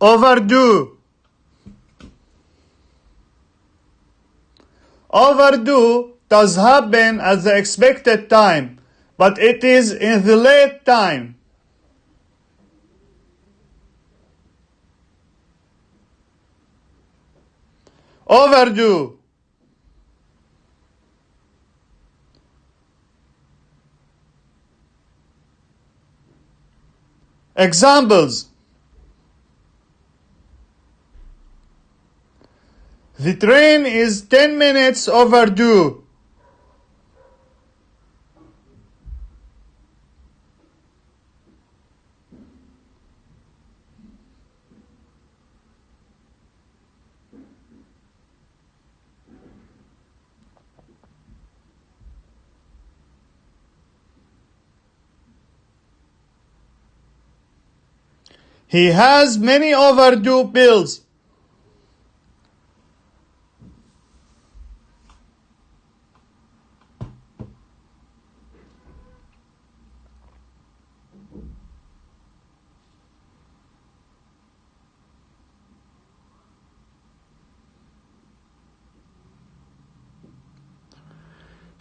overdue. Overdue does happen at the expected time but it is in the late time. Overdue. Examples The train is 10 minutes overdue. He has many overdue bills.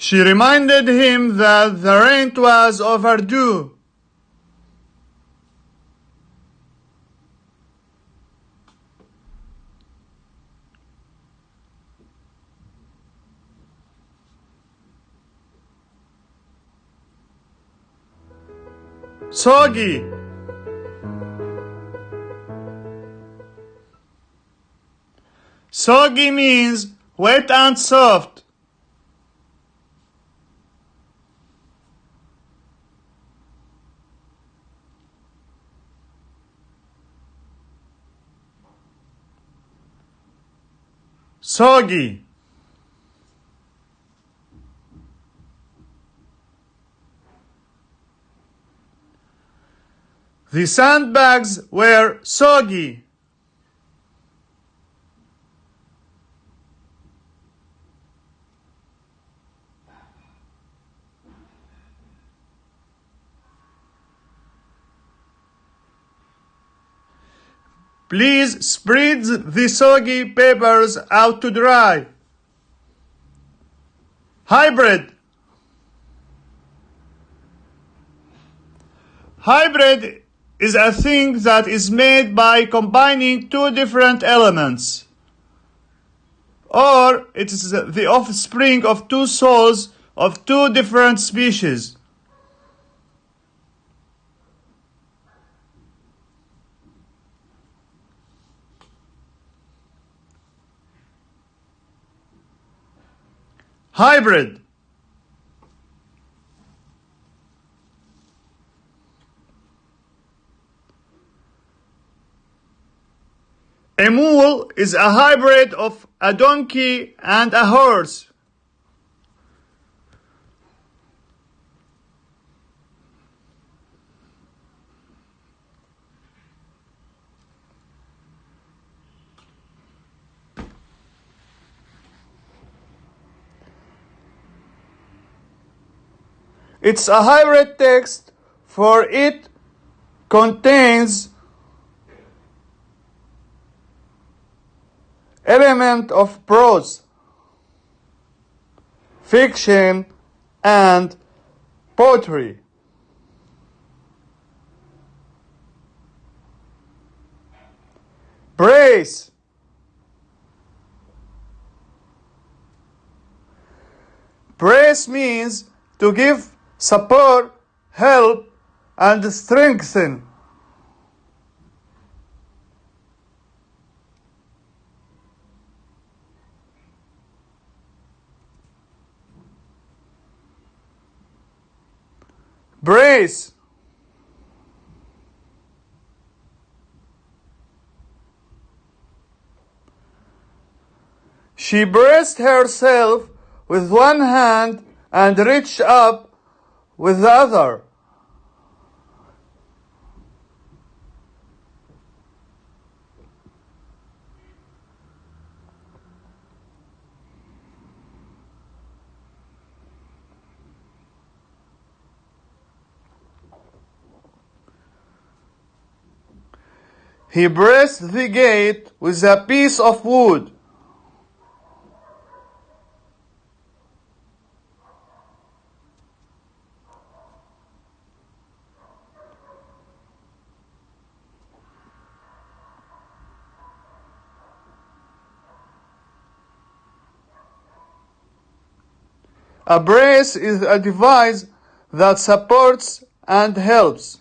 She reminded him that the rent was overdue. Soggy. Soggy means wet and soft. Soggy. The sandbags were soggy. Please spread the soggy papers out to dry. Hybrid. Hybrid is a thing that is made by combining two different elements. Or it is the offspring of two souls of two different species. Hybrid. A mule is a hybrid of a donkey and a horse. It's a hybrid text for it contains element of prose, fiction, and poetry. Brace. Brace means to give support, help, and strengthen. Brace. She braced herself with one hand and reached up with the other. He braced the gate with a piece of wood. A brace is a device that supports and helps.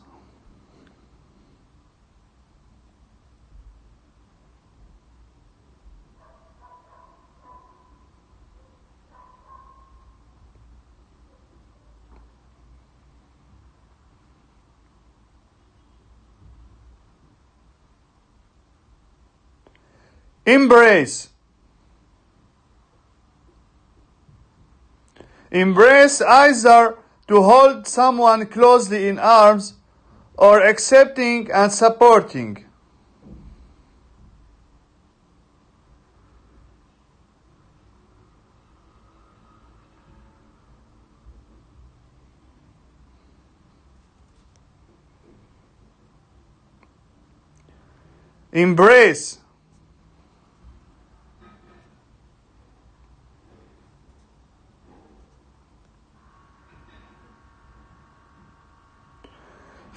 Embrace. Embrace either to hold someone closely in arms or accepting and supporting. Embrace.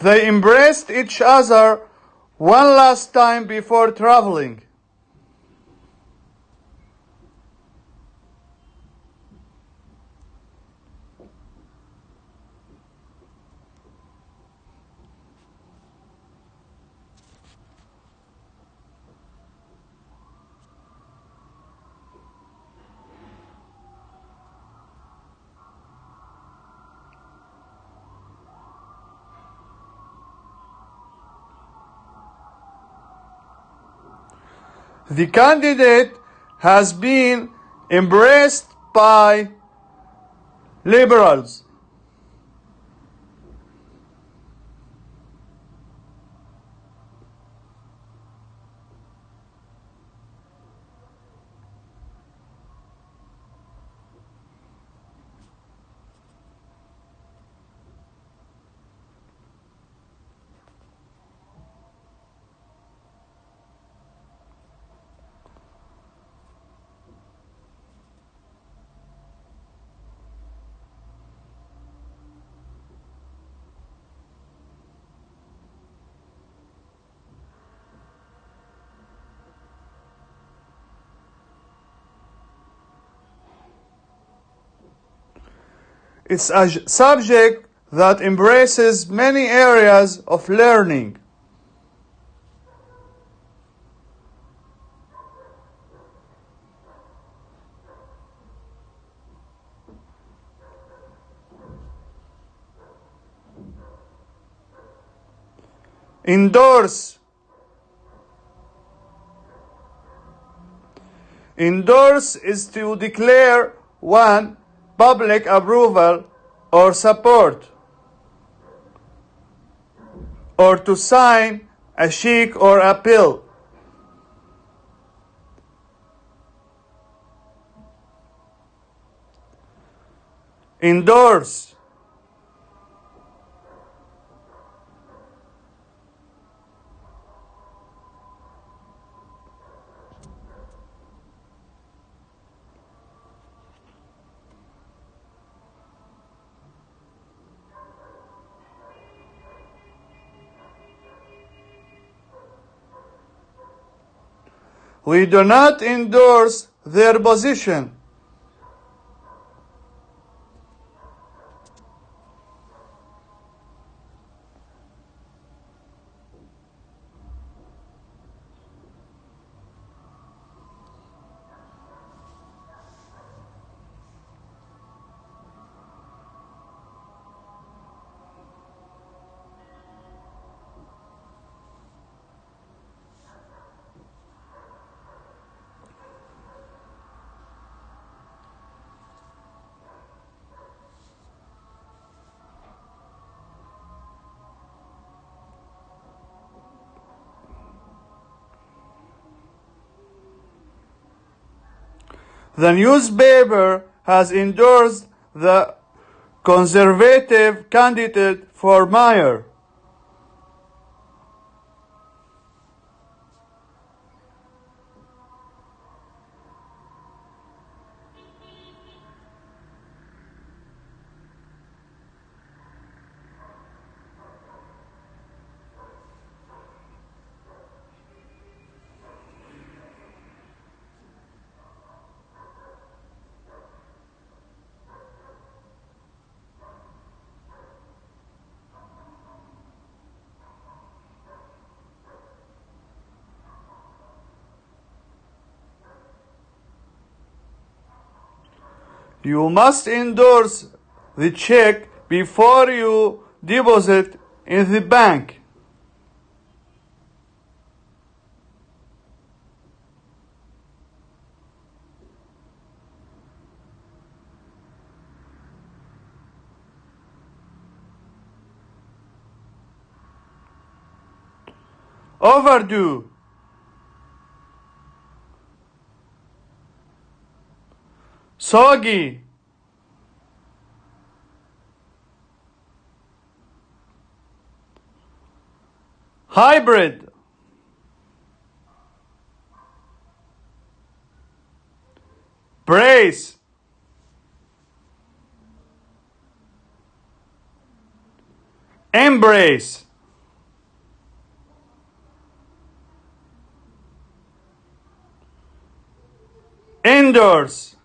They embraced each other one last time before traveling. The candidate has been embraced by liberals. It's a subject that embraces many areas of learning. Endorse. Endorse is to declare one public approval or support or to sign a check or a bill. Endorse. We do not endorse their position. The newspaper has endorsed the conservative candidate for mayor. You must endorse the check before you deposit in the bank. Overdue. Soggy. Hybrid. Brace. Embrace. Endorse.